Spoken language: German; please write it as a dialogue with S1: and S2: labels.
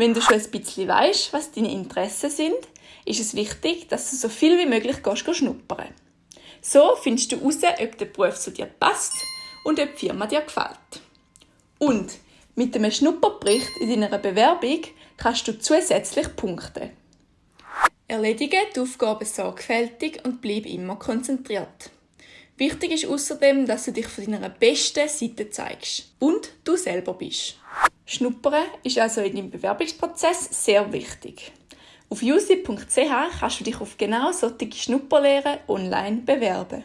S1: Wenn du schon ein bisschen weißt, was deine Interessen sind, ist es wichtig, dass du so viel wie möglich gehst, schnuppern. So findest du heraus, ob der Beruf zu dir passt und ob die Firma dir gefällt. Und mit einem Schnupperbericht in deiner Bewerbung kannst du zusätzlich punkten. Erledige die Aufgaben sorgfältig und bleib immer konzentriert. Wichtig ist außerdem, dass du dich von deiner besten Seite zeigst und du selber bist. Schnuppern ist also in deinem Bewerbungsprozess sehr wichtig. Auf usi.ch kannst du dich auf genau solche Schnupperlehren online bewerben.